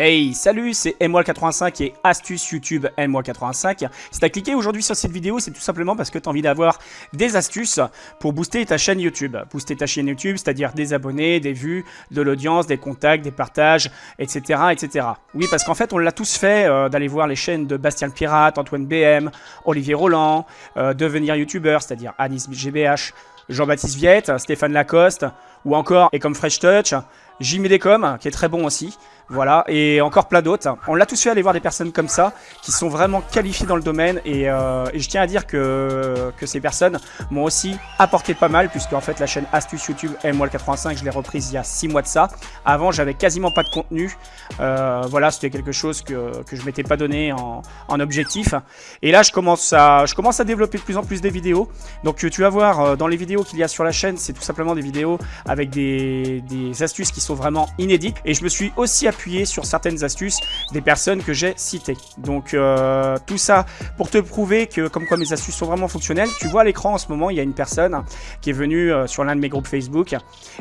Hey, salut, c'est MWall85 et astuce YouTube MWall85. Si t'as cliqué aujourd'hui sur cette vidéo, c'est tout simplement parce que t'as envie d'avoir des astuces pour booster ta chaîne YouTube. Booster ta chaîne YouTube, c'est-à-dire des abonnés, des vues, de l'audience, des contacts, des partages, etc. etc. Oui, parce qu'en fait, on l'a tous fait euh, d'aller voir les chaînes de Bastien le Pirate, Antoine BM, Olivier Roland, euh, devenir YouTubeur, c'est-à-dire Anis GBH, Jean-Baptiste Viette, Stéphane Lacoste, ou encore, et comme Fresh Touch, Jimmy Decom, qui est très bon aussi. Voilà, et encore plein d'autres. On l'a tous fait aller voir des personnes comme ça, qui sont vraiment qualifiées dans le domaine, et, euh, je tiens à dire que, ces personnes m'ont aussi apporté pas mal, puisque en fait la chaîne Astuce YouTube MWall85, je l'ai reprise il y a 6 mois de ça. Avant, j'avais quasiment pas de contenu. Euh, voilà, c'était quelque chose que, que je m'étais pas donné en, objectif. Et là, je commence, à, je à développer de plus en plus des vidéos. Donc tu vas voir, euh, dans les vidéos qu'il y a sur la chaîne, c'est tout simplement des vidéos avec des, des astuces qui sont vraiment inédites. Et je me suis aussi sur certaines astuces des personnes que j'ai citées. Donc euh, tout ça pour te prouver que comme quoi mes astuces sont vraiment fonctionnelles. Tu vois à l'écran en ce moment, il y a une personne qui est venue euh, sur l'un de mes groupes Facebook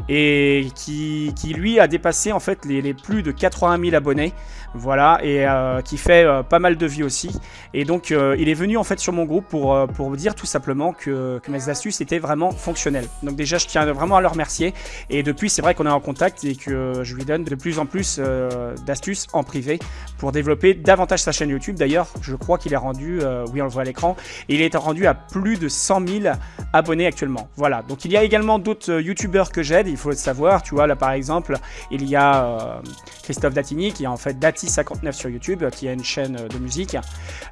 et qui, qui, lui a dépassé en fait les, les plus de 80 000 abonnés. Voilà, et euh, qui fait pas mal de vues aussi. Et donc il est venu en fait sur mon groupe pour, pour dire tout simplement que, mes astuces étaient vraiment fonctionnelles. Donc déjà je tiens vraiment à le remercier. Et depuis c'est vrai qu'on est en contact et que je lui donne de plus en plus d'astuces en privé pour développer davantage sa chaîne YouTube. D'ailleurs, je crois qu'il est rendu, euh, oui on le voit à l'écran, il est rendu à plus de 100 000 abonnés actuellement. Voilà, donc il y a également d'autres euh, YouTubeurs que j'aide, il faut le savoir. Tu vois, là par exemple, il y a Christophe Datini qui est en fait Dati59 sur YouTube, qui a une chaîne de musique.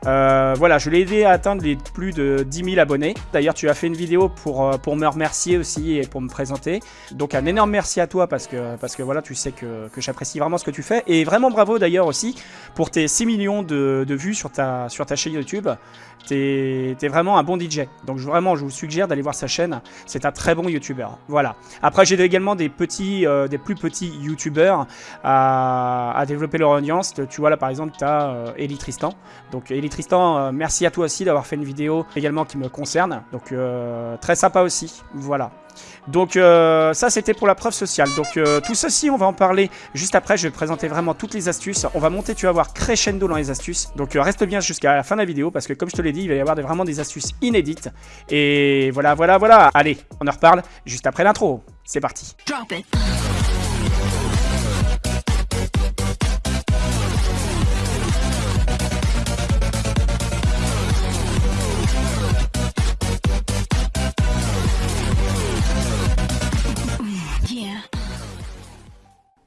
voilà, je l'ai aidé à atteindre les plus de 10 000 abonnés. D'ailleurs, tu as fait une vidéo pour, pour me remercier aussi et pour me présenter. Donc un énorme merci à toi parce que, parce que voilà, tu sais que, que j'apprécie vraiment ce que tu fais. Et vraiment bravo d'ailleurs aussi pour tes 6 millions de, vues sur ta, sur ta chaîne YouTube. T'es es vraiment un bon DJ. Donc vraiment, je vous suggère d'aller voir sa chaîne. C'est un très bon YouTuber. Voilà. Après, j'ai également des petits, euh, des plus petits YouTubers à, développer leur audience. Tu vois là par exemple, tu as euh, Eli Tristan. Donc Eli Tristan, euh, merci à toi aussi d'avoir fait une vidéo également qui me concerne. Donc euh, très sympa aussi. Voilà. Donc euh, ça c'était pour la preuve sociale. Donc euh, tout ceci on va en parler juste après. Je vais présenter vraiment toutes les astuces. On va monter, tu vas voir, crescendo dans les astuces. Donc euh, reste bien jusqu'à la fin de la vidéo parce que comme je te l'ai dit, il va y avoir vraiment des astuces inédites. Et voilà, voilà, voilà. Allez, on en reparle juste après l'intro. C'est parti.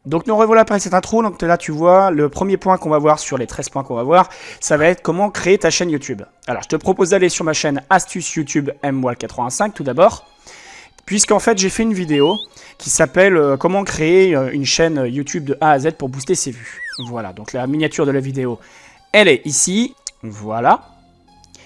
Donc nous revoilà après cette intro, donc là tu vois, le premier point qu'on va voir sur les 13 points qu'on va voir, ça va être comment créer ta chaîne YouTube. Alors je te propose d'aller sur ma chaîne Astuce YouTube MWall85 tout d'abord, puisqu'en fait j'ai fait une vidéo qui s'appelle euh, comment créer euh, une chaîne YouTube de A à Z pour booster ses vues. Voilà, donc la miniature de la vidéo, elle est ici, voilà.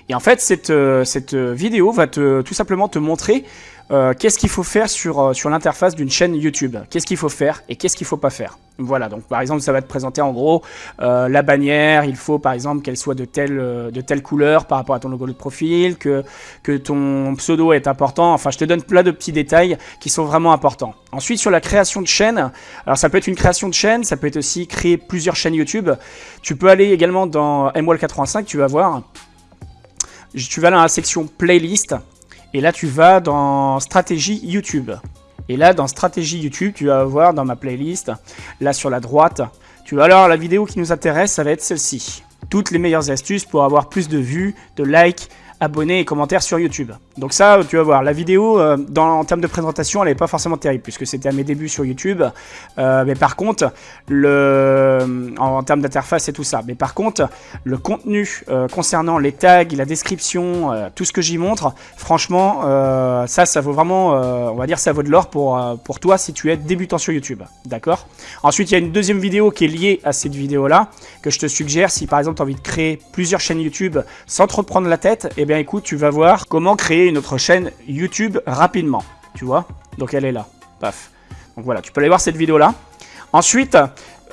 Et en fait cette, euh, cette vidéo va te, tout simplement te montrer euh, qu'est-ce qu'il faut faire sur, euh, sur l'interface d'une chaîne YouTube? Qu'est-ce qu'il faut faire et qu'est-ce qu'il ne faut pas faire? Voilà, donc par exemple, ça va te présenter en gros euh, la bannière, il faut par exemple qu'elle soit de telle, de telle couleur par rapport à ton logo de profil, que, que ton pseudo est important, enfin je te donne plein de petits détails qui sont vraiment importants. Ensuite, sur la création de chaîne, alors ça peut être une création de chaîne, ça peut être aussi créer plusieurs chaînes YouTube. Tu peux aller également dans MWall85, tu vas voir, tu vas dans la section playlist, et là, tu vas dans stratégie YouTube. Et là, dans stratégie YouTube, tu vas voir dans ma playlist, là sur la droite, tu vas alors la vidéo qui nous intéresse, ça va être celle-ci. Toutes les meilleures astuces pour avoir plus de vues, de likes, abonnés et commentaires sur YouTube. Donc ça, tu vas voir, la vidéo, euh, dans, en termes de présentation, elle n'est pas forcément terrible, puisque c'était à mes débuts sur YouTube. Euh, mais par contre, le, en, termes d'interface et tout ça. Mais par contre, le contenu euh, concernant les tags, la description, tout ce que j'y montre, franchement, ça, ça vaut vraiment, on va dire, ça vaut de l'or pour, pour toi si tu es débutant sur YouTube. D'accord? Ensuite, il y a une deuxième vidéo qui est liée à cette vidéo-là, que je te suggère si par exemple tu as envie de créer plusieurs chaînes YouTube sans trop te prendre la tête, et eh écoute, tu vas voir comment créer une autre chaîne YouTube rapidement. Tu vois? Donc elle est là. Paf. Donc voilà, tu peux aller voir cette vidéo-là. Ensuite,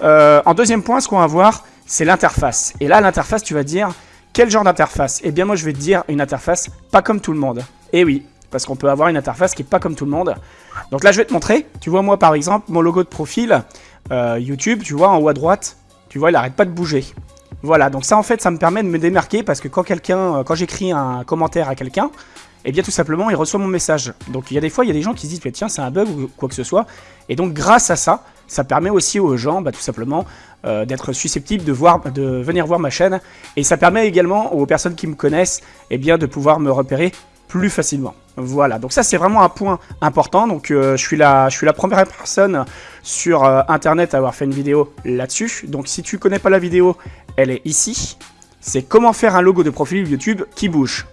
euh, en deuxième point, ce qu'on va voir, c'est l'interface. Et là, l'interface, tu vas dire, quel genre d'interface? Eh bien, moi, je vais te dire une interface pas comme tout le monde. Et oui, parce qu'on peut avoir une interface qui est pas comme tout le monde. Donc là, je vais te montrer. Tu vois, moi, par exemple, mon logo de profil, euh, YouTube, tu vois, en haut à droite, Tu vois, il arrête pas de bouger. Voilà, donc ça en fait, ça me permet de me démarquer parce que quand quelqu'un, euh, quand j'écris un commentaire à quelqu'un, et eh bien tout simplement, il reçoit mon message. Donc il y a des fois, il y a des gens qui se disent, tiens, c'est un bug ou quoi que ce soit. Et donc grâce à ça, ça permet aussi aux gens, bah, tout simplement, euh, d'être susceptibles de, voir, de venir voir ma chaîne. Et ça permet également aux personnes qui me connaissent, et eh bien, de pouvoir me repérer plus facilement. Voilà, donc ça c'est vraiment un point important. Donc euh, je, suis la, je suis la première personne sur internet à avoir fait une vidéo là-dessus. Donc si tu connais pas la vidéo, elle est ici. C'est comment faire un logo de profil YouTube qui bouge.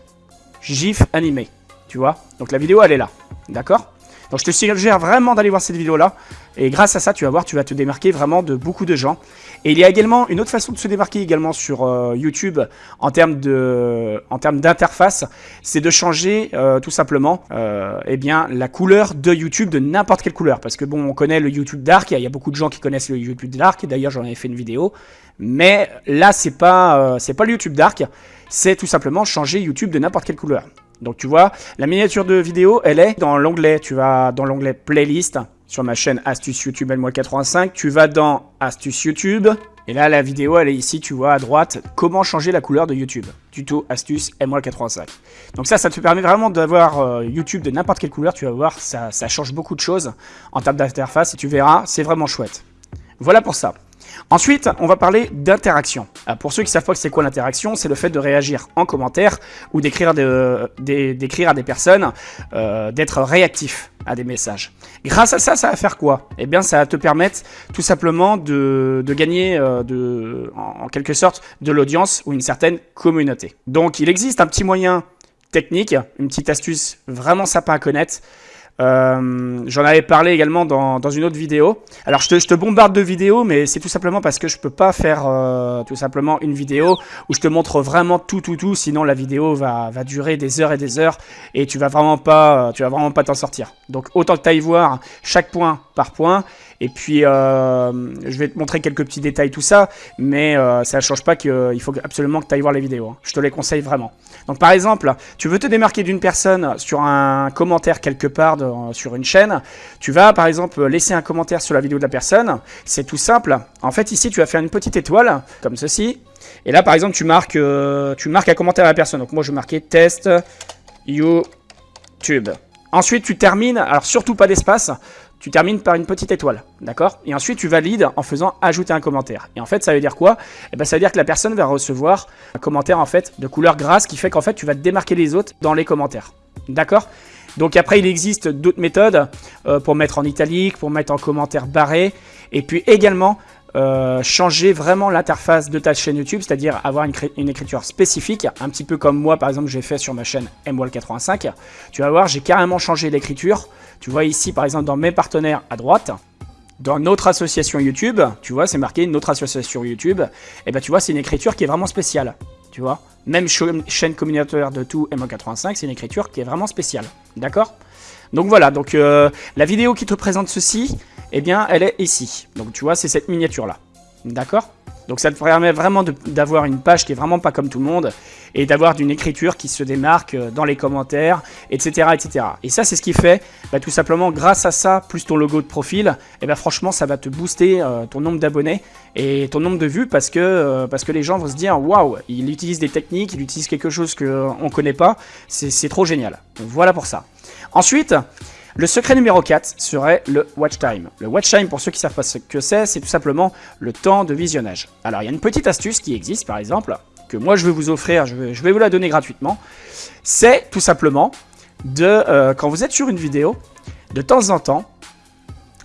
GIF animé, tu vois. Donc la vidéo elle est là, d'accord? Donc je te suggère vraiment d'aller voir cette vidéo-là. Et grâce à ça, tu vas voir, tu vas te démarquer vraiment de beaucoup de gens. Et il y a également une autre façon de se démarquer également sur euh, YouTube en termes d'interface, c'est de changer euh, tout simplement, euh, eh bien la couleur de YouTube de n'importe quelle couleur. Parce que bon, on connaît le YouTube Dark, il y a beaucoup de gens qui connaissent le YouTube Dark. D'ailleurs, j'en avais fait une vidéo. Mais là, c'est pas, pas le YouTube Dark, c'est tout simplement changer YouTube de n'importe quelle couleur. Donc tu vois, la miniature de vidéo, elle est dans l'onglet, tu vas dans l'onglet playlist sur ma chaîne Astuce YouTube N-85, tu vas dans Astuce YouTube, et là la vidéo elle est ici, tu vois à droite, comment changer la couleur de YouTube. Tuto Astuce M85. Donc ça, ça te permet vraiment d'avoir euh, YouTube de n'importe quelle couleur, tu vas voir, ça, ça change beaucoup de choses en termes d'interface, et tu verras, c'est vraiment chouette. Voilà pour ça. Ensuite, on va parler d'interaction. Euh, pour ceux qui savent pas c'est quoi l'interaction, c'est le fait de réagir en commentaire ou d'écrire à des personnes, euh, d'être réactif à des messages. Grâce à ça, ça va faire quoi? Eh bien, ça va te permettre tout simplement de, gagner, euh, en, quelque sorte, de l'audience ou une certaine communauté. Donc, il existe un petit moyen technique, une petite astuce vraiment sympa à connaître, euh, J'en avais parlé également dans, dans, une autre vidéo. Alors je te, bombarde de vidéos, mais c'est tout simplement parce que je peux pas faire euh, tout simplement une vidéo où je te montre vraiment tout, tout, tout. Sinon la vidéo va, va durer des heures et des heures et tu vas vraiment pas, tu vas vraiment pas t'en sortir. Donc autant que tu ailles voir chaque point par point. Et puis, euh, je vais te montrer quelques petits détails, tout ça, mais euh, ça ne change pas qu'il faut absolument que tu ailles voir les vidéos. Hein. Je te les conseille vraiment. Donc, par exemple, tu veux te démarquer d'une personne sur un commentaire quelque part sur une chaîne. Tu vas, par exemple, laisser un commentaire sur la vidéo de la personne. C'est tout simple. En fait, ici, tu vas faire une petite étoile, comme ceci. Et là, par exemple, tu marques, euh, tu marques un commentaire à la personne. Donc, moi, je marquer test YouTube. Ensuite, tu termines, alors surtout pas d'espace, tu termines par une petite étoile, d'accord? Et ensuite, tu valides en faisant ajouter un commentaire. Et en fait, ça veut dire quoi? Eh ben, ça veut dire que la personne va recevoir un commentaire en fait de couleur grasse qui fait qu'en fait, tu vas te démarquer les autres dans les commentaires, d'accord? Donc après, il existe d'autres méthodes euh, pour mettre en italique, pour mettre en commentaire barré, et puis également euh, changer vraiment l'interface de ta chaîne YouTube, c'est-à-dire avoir une, écriture spécifique, un petit peu comme moi par exemple j'ai fait sur ma chaîne MWall85. Tu vas voir, j'ai carrément changé l'écriture. Tu vois ici par exemple dans mes partenaires à droite, dans notre association YouTube, tu vois c'est marqué notre association YouTube, et eh ben tu vois c'est une écriture qui est vraiment spéciale, tu vois. Même chaîne communautaire de tout M85, c'est une écriture qui est vraiment spéciale, d'accord? Donc voilà, donc euh, la vidéo qui te présente ceci, eh bien, elle est ici. Donc tu vois, c'est cette miniature-là. D'accord? Donc ça te permet vraiment d'avoir une page qui est vraiment pas comme tout le monde et d'avoir d'une écriture qui se démarque euh, dans les commentaires, etc. etc. Et ça, c'est ce qui fait, bah, tout simplement, grâce à ça, plus ton logo de profil, et eh ben franchement, ça va te booster euh, ton nombre d'abonnés et ton nombre de vues parce que, parce que les gens vont se dire, waouh, il utilise des techniques, il utilise quelque chose qu'on ne connaît pas, c'est trop génial. voilà pour ça. Ensuite, le secret numéro 4 serait le watch time. Le watch time, pour ceux qui ne savent pas ce que c'est, c'est tout simplement le temps de visionnage. Alors, il y a une petite astuce qui existe, par exemple, que moi je vais vous offrir, je vais, vous la donner gratuitement. C'est tout simplement de, euh, quand vous êtes sur une vidéo, de temps en temps,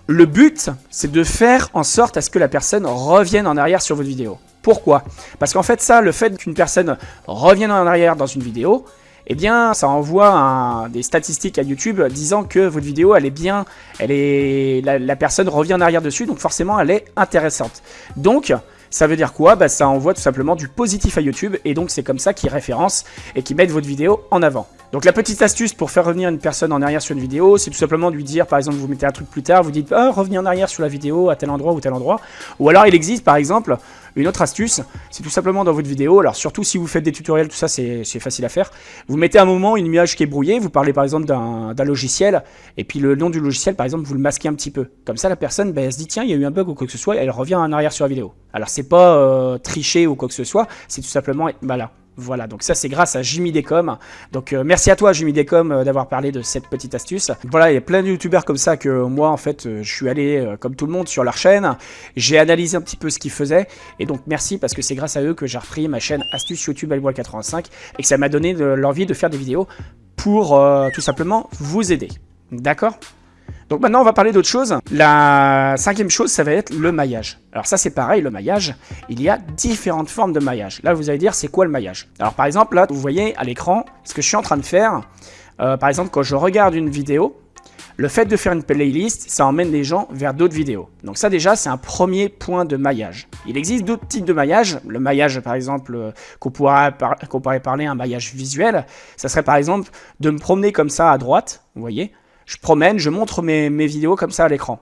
le but, c'est de faire en sorte à ce que la personne revienne en arrière sur votre vidéo. Pourquoi? Parce qu'en fait, ça, le fait qu'une personne revienne en arrière dans une vidéo, eh bien, ça envoie des statistiques à YouTube disant que votre vidéo, elle est bien, elle est, la, personne revient en arrière dessus, donc forcément, elle est intéressante. Donc, ça veut dire quoi? Bah, Ça envoie tout simplement du positif à YouTube, et donc c'est comme ça qu'ils référencent et qu'ils mettent votre vidéo en avant. Donc la petite astuce pour faire revenir une personne en arrière sur une vidéo, c'est tout simplement de lui dire, par exemple, vous mettez un truc plus tard, vous dites ah, revenez en arrière sur la vidéo à tel endroit ou tel endroit. Ou alors il existe par exemple une autre astuce, c'est tout simplement dans votre vidéo, alors surtout si vous faites des tutoriels, tout ça c'est facile à faire, vous mettez un moment une image qui est brouillée, vous parlez par exemple d'un logiciel, et puis le nom du logiciel par exemple vous le masquez un petit peu. Comme ça la personne ben, elle se dit tiens il y a eu un bug ou quoi que ce soit, et elle revient en arrière sur la vidéo. Alors c'est pas euh, tricher ou quoi que ce soit, c'est tout simplement, voilà, voilà, donc ça c'est grâce à Jimmy Decom. Donc euh, merci à toi Jimmy Decom euh, d'avoir parlé de cette petite astuce. Voilà, il y a plein de youtubeurs comme ça que moi en fait euh, je suis allé comme tout le monde sur leur chaîne. J'ai analysé un petit peu ce qu'ils faisaient et donc merci parce que c'est grâce à eux que j'ai repris ma chaîne Astuce YouTube 85 et que ça m'a donné l'envie de faire des vidéos pour tout simplement vous aider. D'accord? Donc maintenant, on va parler d'autre chose. La cinquième chose, ça va être le maillage. Alors ça, c'est pareil, le maillage. Il y a différentes formes de maillage. Là, vous allez dire, c'est quoi le maillage? Alors par exemple, là, vous voyez à l'écran, ce que je suis en train de faire. Euh, par exemple, quand je regarde une vidéo, le fait de faire une playlist, ça emmène les gens vers d'autres vidéos. Donc ça déjà, c'est un premier point de maillage. Il existe d'autres types de maillage. Le maillage, par exemple, euh, qu'on pourrait, pourrait parler un maillage visuel, ça serait par exemple de me promener comme ça à droite, vous voyez, je promène, je montre mes, vidéos comme ça à l'écran.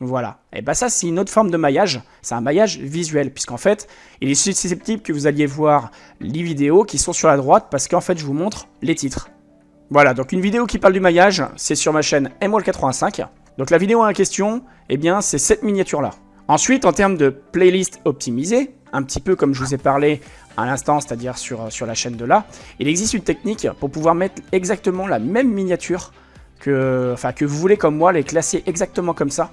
Voilà. Et bien ça, c'est une autre forme de maillage. C'est un maillage visuel, puisqu'en fait, il est susceptible que vous alliez voir les vidéos qui sont sur la droite, parce qu'en fait, je vous montre les titres. Voilà, donc une vidéo qui parle du maillage, c'est sur ma chaîne MWall85. Donc la vidéo en question, eh bien, c'est cette miniature-là. Ensuite, en termes de playlist optimisée, un petit peu comme je vous ai parlé à l'instant, c'est-à-dire sur, sur la chaîne de là, il existe une technique pour pouvoir mettre exactement la même miniature que, enfin, que vous voulez comme moi, les classer exactement comme ça.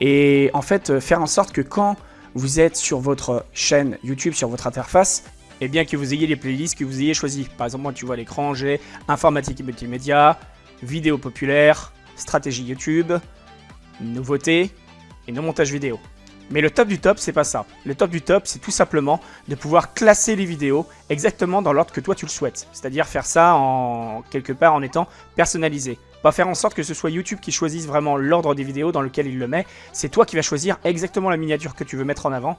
Et en fait, euh, faire en sorte que quand vous êtes sur votre chaîne YouTube, sur votre interface, et eh bien que vous ayez les playlists que vous ayez choisies. Par exemple, moi, tu vois l'écran, j'ai informatique et multimédia, vidéo populaire, stratégie YouTube, nouveautés et nos montages vidéo. Mais le top du top, c'est pas ça. Le top du top, c'est tout simplement de pouvoir classer les vidéos exactement dans l'ordre que toi tu le souhaites. C'est-à-dire faire ça en quelque part en étant personnalisé va faire en sorte que ce soit YouTube qui choisisse vraiment l'ordre des vidéos dans lequel il le met. C'est toi qui vas choisir exactement la miniature que tu veux mettre en avant.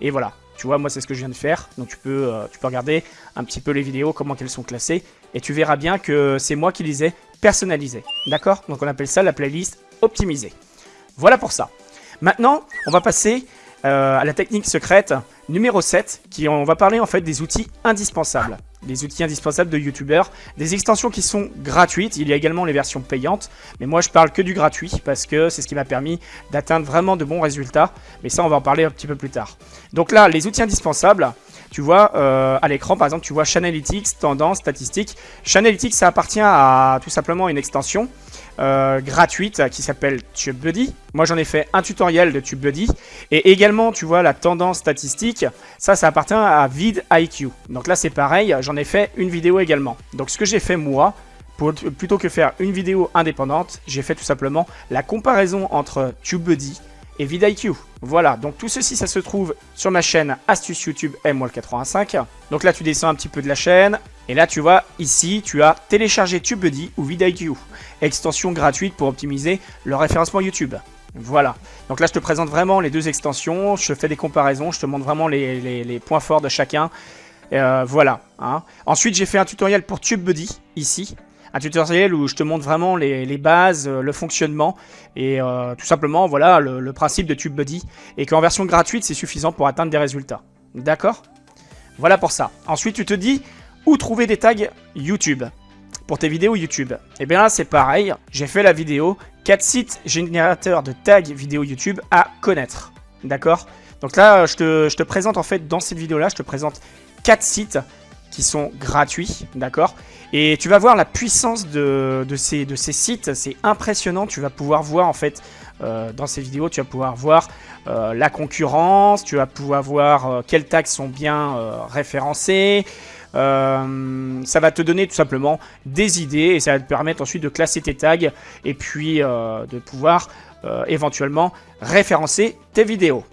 Et voilà, tu vois, moi c'est ce que je viens de faire. Donc tu peux, euh, regarder un petit peu les vidéos, comment elles sont classées. Et tu verras bien que c'est moi qui les ai personnalisées. D'accord? Donc on appelle ça la playlist optimisée. Voilà pour ça. Maintenant, on va passer euh, à la technique secrète numéro 7, qui on va parler en fait des outils indispensables. Des outils indispensables de youtubeurs, des extensions qui sont gratuites, il y a également les versions payantes, mais moi je parle que du gratuit parce que c'est ce qui m'a permis d'atteindre vraiment de bons résultats, mais ça on va en parler un petit peu plus tard. Donc là, les outils indispensables, tu vois, euh, à l'écran, par exemple, tu vois Chanalytics, tendance, statistiques. Chanalytics, ça appartient à tout simplement une extension euh, gratuite qui s'appelle TubeBuddy. Moi, j'en ai fait un tutoriel de TubeBuddy. Et également, tu vois, la tendance statistique, ça, ça appartient à vidIQ. Donc là, c'est pareil, j'en ai fait une vidéo également. Donc ce que j'ai fait, moi, plutôt que faire une vidéo indépendante, j'ai fait tout simplement la comparaison entre TubeBuddy et vidIQ. Voilà, donc tout ceci, ça se trouve sur ma chaîne Astuce YouTube MWall85. Donc là, tu descends un petit peu de la chaîne. Et là, tu vois, ici, tu as téléchargé TubeBuddy ou vidIQ. Extension gratuite pour optimiser le référencement YouTube. Voilà. Donc là, je te présente vraiment les deux extensions. Je fais des comparaisons. Je te montre vraiment les, points forts de chacun. Euh, voilà. Hein. Ensuite, j'ai fait un tutoriel pour TubeBuddy, ici un tutoriel où je te montre vraiment les, bases, euh, le fonctionnement et euh, tout simplement voilà le, principe de TubeBuddy et qu'en version gratuite c'est suffisant pour atteindre des résultats. D'accord? Voilà pour ça. Ensuite tu te dis où trouver des tags YouTube pour tes vidéos YouTube. Et eh bien là c'est pareil, j'ai fait la vidéo 4 sites générateurs de tags vidéo YouTube à connaître. D'accord? Donc là je te, je te présente en fait dans cette vidéo là, je te présente 4 sites sont gratuits, d'accord Et tu vas voir la puissance de, ces, sites, c'est impressionnant, tu vas pouvoir voir en fait euh, dans ces vidéos, tu vas pouvoir voir euh, la concurrence, tu vas pouvoir voir euh, quels tags sont bien référencés, ça va te donner tout simplement des idées et ça va te permettre ensuite de classer tes tags et puis de pouvoir éventuellement référencer tes vidéos.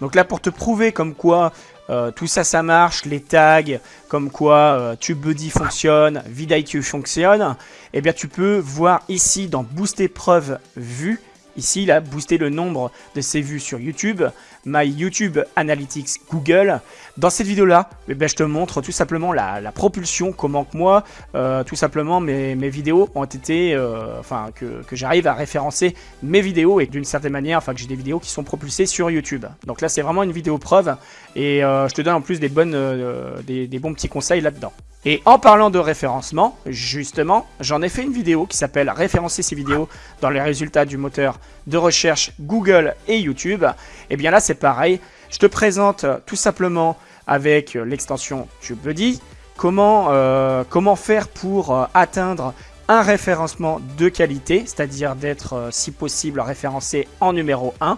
Donc là pour te prouver comme quoi euh, tout ça, ça marche, les tags, comme quoi euh, TubeBuddy fonctionne, vidIQ fonctionne, eh bien tu peux voir ici dans Booster Preuve Vue Ici, il a boosté le nombre de ses vues sur YouTube, My YouTube Analytics Google. Dans cette vidéo-là, eh ben, je te montre tout simplement la, propulsion, comment que moi, euh, tout simplement, mes, vidéos ont été, euh, enfin, que, j'arrive à référencer mes vidéos et d'une certaine manière, enfin, que j'ai des vidéos qui sont propulsées sur YouTube. Donc là, c'est vraiment une vidéo preuve et euh, je te donne en plus des, bons petits conseils là-dedans. Et en parlant de référencement, justement, j'en ai fait une vidéo qui s'appelle référencer ces vidéos dans les résultats du moteur de recherche Google et YouTube. Et eh bien là, c'est pareil. Je te présente tout simplement avec l'extension TubeBuddy comment, euh, comment faire pour euh, atteindre un référencement de qualité, c'est-à-dire d'être, euh, si possible, référencé en numéro 1.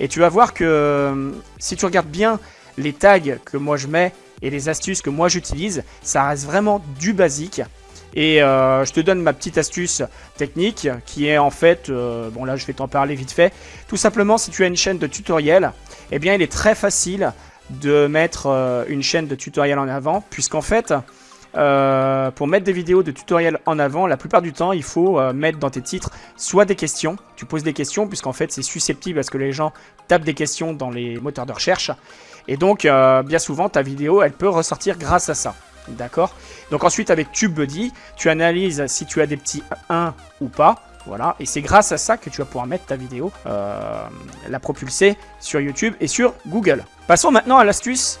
Et tu vas voir que si tu regardes bien les tags que moi je mets, et les astuces que moi j'utilise, ça reste vraiment du basique. Et euh, je te donne ma petite astuce technique qui est en fait, euh, bon là je vais t'en parler vite fait. Tout simplement si tu as une chaîne de tutoriel, eh bien il est très facile de mettre euh, une chaîne de tutoriel en avant puisqu'en fait pour mettre des vidéos de tutoriel en avant, la plupart du temps, il faut mettre dans tes titres soit des questions, tu poses des questions, puisqu'en fait c'est susceptible parce que les gens tapent des questions dans les moteurs de recherche, et donc, euh, bien souvent, ta vidéo, elle peut ressortir grâce à ça. D'accord? Donc ensuite, avec TubeBuddy, tu analyses si tu as des petits 1 ou pas. Voilà, et c'est grâce à ça que tu vas pouvoir mettre ta vidéo, euh, la propulser sur YouTube et sur Google. Passons maintenant à l'astuce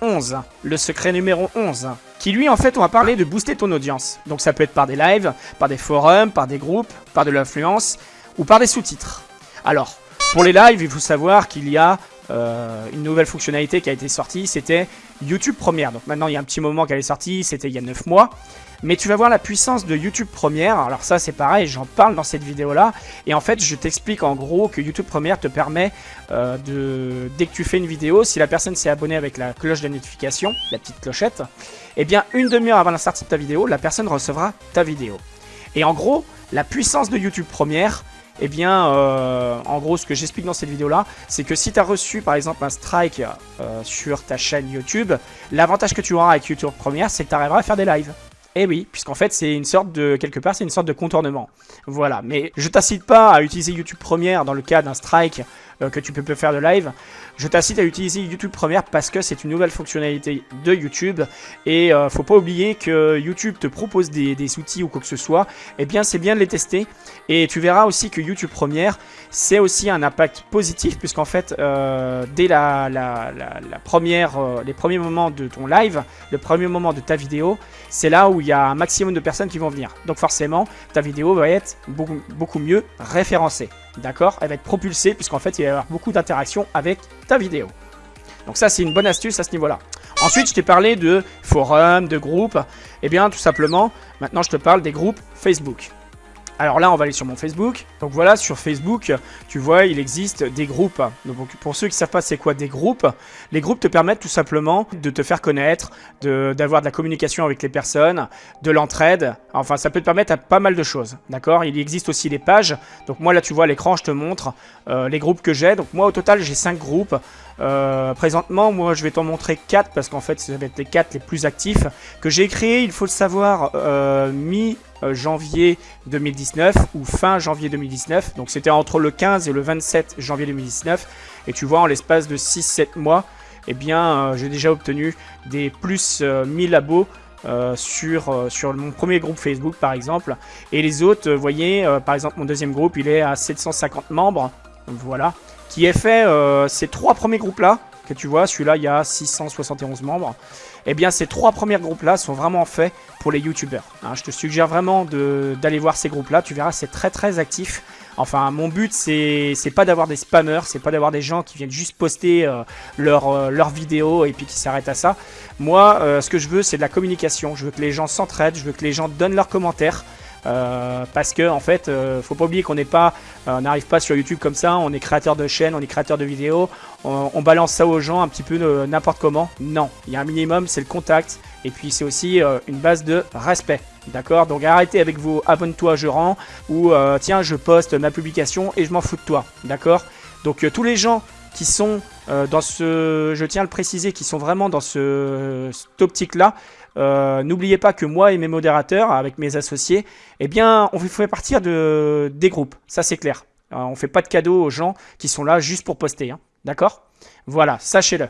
11, le secret numéro 11, qui lui en fait on va parler de booster ton audience. Donc ça peut être par des lives, par des forums, par des groupes, par de l'influence ou par des sous-titres. Alors, pour les lives, il faut savoir qu'il y a euh, une nouvelle fonctionnalité qui a été sortie, c'était YouTube Première. Donc maintenant, il y a un petit moment qu'elle est sortie, c'était il y a 9 mois. Mais tu vas voir la puissance de YouTube Première. Alors ça, c'est pareil, j'en parle dans cette vidéo-là. Et en fait, je t'explique en gros que YouTube Première te permet euh, de... Dès que tu fais une vidéo, si la personne s'est abonnée avec la cloche de notification, la petite clochette, eh bien, une demi-heure avant la sortie de ta vidéo, la personne recevra ta vidéo. Et en gros, la puissance de YouTube Première, eh bien, euh, en gros, ce que j'explique dans cette vidéo-là, c'est que si tu as reçu, par exemple, un strike euh, sur ta chaîne YouTube, l'avantage que tu auras avec YouTube Première, c'est que tu arriveras à faire des lives. Eh oui, puisqu'en fait, c'est une sorte de, quelque part, c'est une sorte de contournement. Voilà, mais je t'incite pas à utiliser YouTube Première dans le cas d'un strike que tu peux faire de live. Je t'incite à utiliser YouTube Première parce que c'est une nouvelle fonctionnalité de YouTube. Et euh, faut pas oublier que YouTube te propose des, outils ou quoi que ce soit. Eh bien, c'est bien de les tester. Et tu verras aussi que YouTube Première, c'est aussi un impact positif puisqu'en fait, euh, dès la, première, les premiers moments de ton live, le premier moment de ta vidéo, c'est là où il y a un maximum de personnes qui vont venir. Donc forcément, ta vidéo va être beaucoup mieux référencée. D'accord Elle va être propulsée puisqu'en fait, il va y avoir beaucoup d'interactions avec ta vidéo. Donc ça, c'est une bonne astuce à ce niveau-là. Ensuite, je t'ai parlé de forums, de groupes. Eh bien, tout simplement, maintenant, je te parle des groupes Facebook. Alors là, on va aller sur mon Facebook. Donc voilà, sur Facebook, tu vois, il existe des groupes. Donc pour ceux qui ne savent pas c'est quoi des groupes, les groupes te permettent tout simplement de te faire connaître, d'avoir de, la communication avec les personnes, de l'entraide. Enfin, ça peut te permettre à pas mal de choses, d'accord? Il existe aussi les pages. Donc moi, là, tu vois, l'écran, je te montre euh, les groupes que j'ai. Donc moi, au total, j'ai 5 groupes. Euh, présentement, moi, je vais t'en montrer 4 parce qu'en fait, ça va être les 4 les plus actifs que j'ai créés, il faut le savoir, euh, mi-janvier 2019 ou fin janvier 2019. Donc, c'était entre le 15 et le 27 janvier 2019. Et tu vois, en l'espace de 6-7 mois, eh bien, euh, j'ai déjà obtenu des plus 1000 abos sur, sur mon premier groupe Facebook par exemple. Et les autres, vous voyez, par exemple mon deuxième groupe, il est à 750 membres. Voilà qui est fait euh, ces trois premiers groupes-là, que tu vois, celui-là, il y a 671 membres. Eh bien, ces trois premiers groupes-là sont vraiment faits pour les youtubeurs. Hein. je te suggère vraiment d'aller voir ces groupes-là. Tu verras, c'est très très actif. Enfin, mon but, c'est pas d'avoir des spammers, c'est pas d'avoir des gens qui viennent juste poster euh, leurs euh, leur vidéos et puis qui s'arrêtent à ça. Moi, ce que je veux, c'est de la communication. Je veux que les gens s'entraident, je veux que les gens donnent leurs commentaires. Euh, parce que en fait, euh, faut pas oublier qu'on n'est pas, euh, on n'arrive pas sur YouTube comme ça. On est créateur de chaîne, on est créateur de vidéos. On, balance ça aux gens un petit peu n'importe comment. Non, il y a un minimum, c'est le contact. Et puis c'est aussi une base de respect. D'accord? Donc arrêtez avec vos abonne-toi, je rends ou tiens, je poste ma publication et je m'en fous de toi. D'accord? Donc tous les gens qui sont dans ce, je tiens à le préciser, qui sont vraiment dans ce, cette optique-là, euh, n'oubliez pas que moi et mes modérateurs, avec mes associés, eh bien, on fait partir de, des groupes. Ça, c'est clair. Euh, on fait pas de cadeaux aux gens qui sont là juste pour poster. Hein. D'accord? Voilà, sachez-le.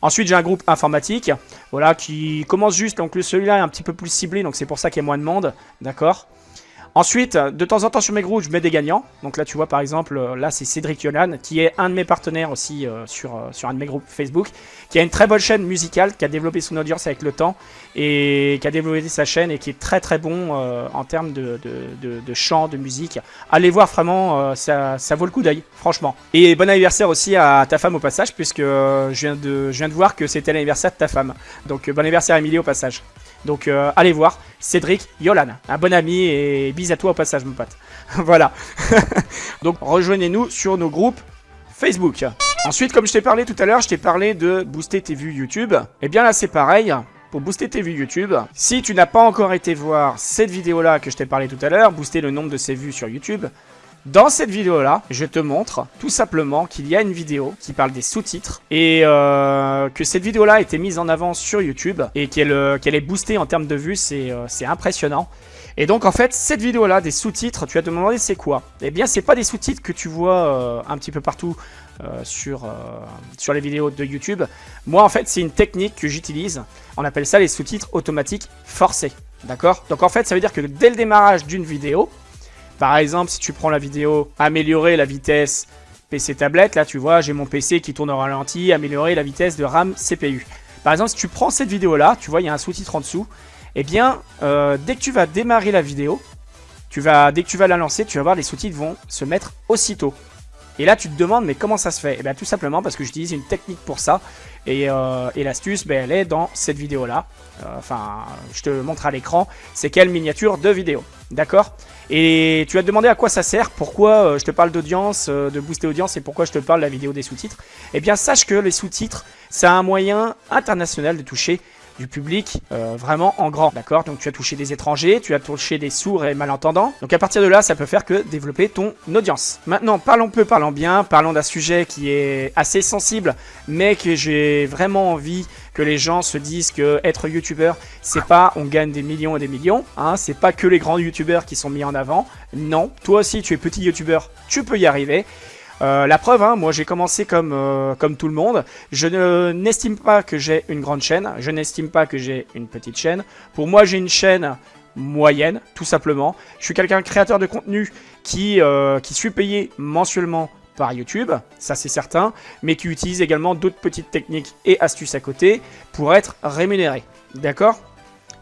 Ensuite, j'ai un groupe informatique, voilà, qui commence juste. Donc, celui-là est un petit peu plus ciblé, donc c'est pour ça qu'il y a moins de monde. D'accord? Ensuite, de temps en temps sur mes groupes, je mets des gagnants. Donc là, tu vois, par exemple, euh, là, c'est Cédric Yolan, qui est un de mes partenaires aussi euh, sur, euh, sur un de mes groupes Facebook, qui a une très bonne chaîne musicale, qui a développé son audience avec le temps, et qui a développé sa chaîne, et qui est très très bon en termes de, de, de, chant, de musique. Allez voir, vraiment, ça, ça vaut le coup d'œil, franchement. Et bon anniversaire aussi à ta femme au passage, puisque je, viens de, je viens de voir que c'était l'anniversaire de ta femme. Donc bon anniversaire Emilie au passage. Donc euh, allez voir, Cédric Yolan, un bon ami et bis à toi au passage mon pote. voilà. Donc rejoignez-nous sur nos groupes Facebook. Ensuite, comme je t'ai parlé tout à l'heure, je t'ai parlé de booster tes vues YouTube. Et eh bien là c'est pareil, pour booster tes vues YouTube. Si tu n'as pas encore été voir cette vidéo-là que je t'ai parlé tout à l'heure, booster le nombre de ses vues sur YouTube, dans cette vidéo-là, je te montre tout simplement qu'il y a une vidéo qui parle des sous-titres et euh, que cette vidéo-là a été mise en avant sur YouTube et qu'elle euh, est boostée en termes de vues, euh, c'est impressionnant. Et donc en fait, cette vidéo-là, des sous-titres, tu vas te demander c'est quoi? Eh bien, c'est pas des sous-titres que tu vois un petit peu partout sur, sur les vidéos de YouTube. Moi, en fait, c'est une technique que j'utilise. On appelle ça les sous-titres automatiques forcés. D'accord? Donc en fait, ça veut dire que dès le démarrage d'une vidéo, par exemple, si tu prends la vidéo améliorer la vitesse PC tablette, là tu vois, j'ai mon PC qui tourne au ralenti, améliorer la vitesse de RAM CPU. Par exemple, si tu prends cette vidéo là, tu vois, il y a un sous-titre en dessous, eh bien, euh, dès que tu vas démarrer la vidéo, tu vas, dès que tu vas la lancer, tu vas voir les sous-titres vont se mettre aussitôt. Et là, tu te demandes, mais comment ça se fait? Eh bien, tout simplement parce que j'utilise une technique pour ça. Et, euh, l'astuce, ben, elle est dans cette vidéo-là. Euh, enfin, je te montre à l'écran. C'est quelle miniature de vidéo. D'accord? Et tu vas te demander à quoi ça sert, pourquoi euh, je te parle d'audience, de booster audience et pourquoi je te parle de la vidéo des sous-titres? Eh bien, sache que les sous-titres, c'est un moyen international de toucher du public euh, vraiment en grand, d'accord? Donc tu as touché des étrangers, tu as touché des sourds et malentendants. Donc à partir de là, ça peut faire que développer ton audience. Maintenant, parlons peu, parlons bien, parlons d'un sujet qui est assez sensible, mais que j'ai vraiment envie que les gens se disent que être youtubeur, c'est pas on gagne des millions et des millions, hein, c'est pas que les grands youtubeurs qui sont mis en avant. Non, toi aussi tu es petit youtubeur, tu peux y arriver. Euh, la preuve, hein, moi j'ai commencé comme, euh, comme tout le monde. Je n'estime pas que j'ai une grande chaîne. Je n'estime pas que j'ai une petite chaîne. Pour moi, j'ai une chaîne moyenne, tout simplement. Je suis quelqu'un créateur de contenu qui, euh, qui suis payé mensuellement par YouTube, ça c'est certain, mais qui utilise également d'autres petites techniques et astuces à côté pour être rémunéré. D'accord?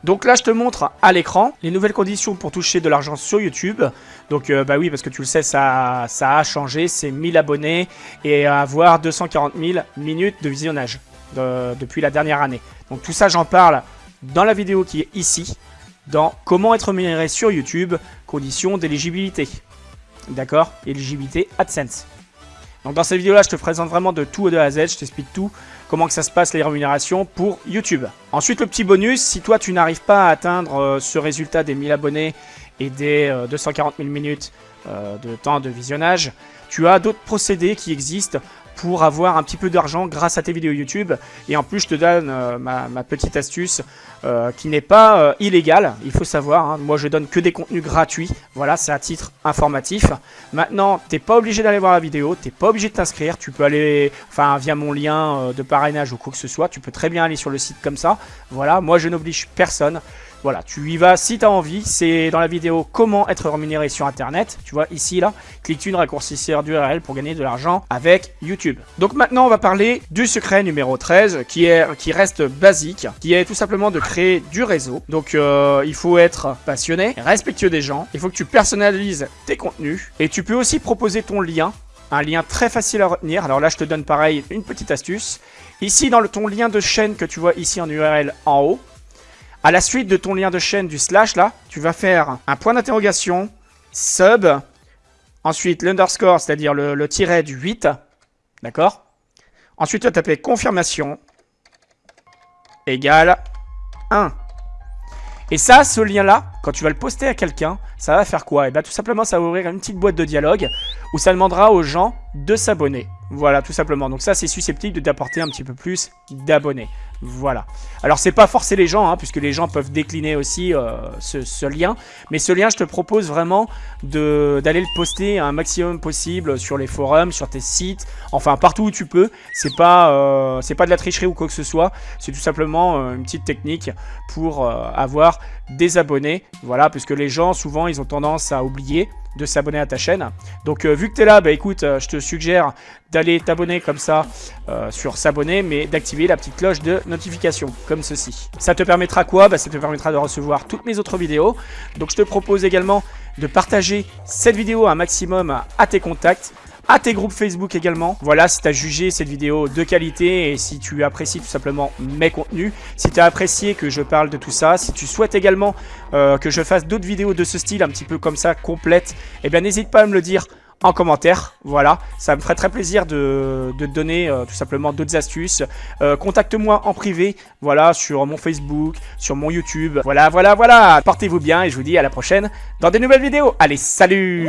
Donc là, je te montre à l'écran les nouvelles conditions pour toucher de l'argent sur YouTube. Donc euh, bah oui, parce que tu le sais, ça, ça a changé, c'est 1000 abonnés et avoir 240 000 minutes de visionnage depuis la dernière année. Donc tout ça, j'en parle dans la vidéo qui est ici, dans comment être rémunéré sur YouTube, conditions d'éligibilité. D'accord? Éligibilité AdSense. Donc dans cette vidéo là je te présente vraiment de tout de A à Z, je t'explique tout, comment que ça se passe les rémunérations pour YouTube. Ensuite le petit bonus, si toi tu n'arrives pas à atteindre euh, ce résultat des 1000 abonnés et des 240 euh, 000 minutes euh, de temps de visionnage, tu as d'autres procédés qui existent pour avoir un petit peu d'argent grâce à tes vidéos YouTube. Et en plus, je te donne euh, ma, petite astuce euh, qui n'est pas euh, illégale, il faut savoir. Hein. Moi, je donne que des contenus gratuits. Voilà, c'est à titre informatif. Maintenant, t'es pas obligé d'aller voir la vidéo, t'es pas obligé de t'inscrire. Tu peux aller, enfin, via mon lien de parrainage ou quoi que ce soit, tu peux très bien aller sur le site comme ça. Voilà, moi, je n'oblige personne. Voilà, tu y vas si tu as envie. C'est dans la vidéo comment être rémunéré sur Internet. Tu vois, ici, là, clique une raccourcisseur d'URL pour gagner de l'argent avec YouTube. Donc maintenant, on va parler du secret numéro 13 qui, est, qui reste basique, qui est tout simplement de créer du réseau. Donc euh, il faut être passionné, respectueux des gens. Il faut que tu personnalises tes contenus. Et tu peux aussi proposer ton lien un lien très facile à retenir. Alors là, je te donne pareil une petite astuce. Ici, dans le, ton lien de chaîne que tu vois ici en URL en haut, à la suite de ton lien de chaîne du slash, là, tu vas faire un point d'interrogation, sub, ensuite l'underscore, c'est-à-dire le, tiret du 8, d'accord? Ensuite, tu vas taper confirmation, égale 1. Et ça, ce lien-là, quand tu vas le poster à quelqu'un, ça va faire quoi? Et eh bien tout simplement, ça va ouvrir une petite boîte de dialogue où ça demandera aux gens de s'abonner. Voilà, tout simplement. Donc ça, c'est susceptible d'apporter un petit peu plus d'abonnés. Voilà. Alors, c'est pas forcer les gens, hein, puisque les gens peuvent décliner aussi euh, ce, lien. Mais ce lien, je te propose vraiment d'aller le poster un maximum possible sur les forums, sur tes sites, enfin partout où tu peux. C'est pas, euh, pas de la tricherie ou quoi que ce soit. C'est tout simplement euh, une petite technique pour avoir des abonnés. Voilà, puisque les gens, souvent, ils ont tendance à oublier de s'abonner à ta chaîne. Donc vu que tu es là, bah écoute, je te suggère d'aller t'abonner comme ça sur s'abonner, mais d'activer la petite cloche de notification, comme ceci. Ça te permettra quoi? Bah, Ça te permettra de recevoir toutes mes autres vidéos. Donc je te propose également de partager cette vidéo un maximum à tes contacts à tes groupes Facebook également. Voilà, si tu as jugé cette vidéo de qualité et si tu apprécies tout simplement mes contenus, si tu as apprécié que je parle de tout ça, si tu souhaites également euh, que je fasse d'autres vidéos de ce style, un petit peu comme ça, complète, eh bien n'hésite pas à me le dire en commentaire. Voilà, ça me ferait très plaisir de, te donner euh, tout simplement d'autres astuces. Euh, contacte-moi en privé, voilà, sur mon Facebook, sur mon YouTube. Voilà, voilà, voilà. Portez-vous bien et je vous dis à la prochaine dans des nouvelles vidéos. Allez, salut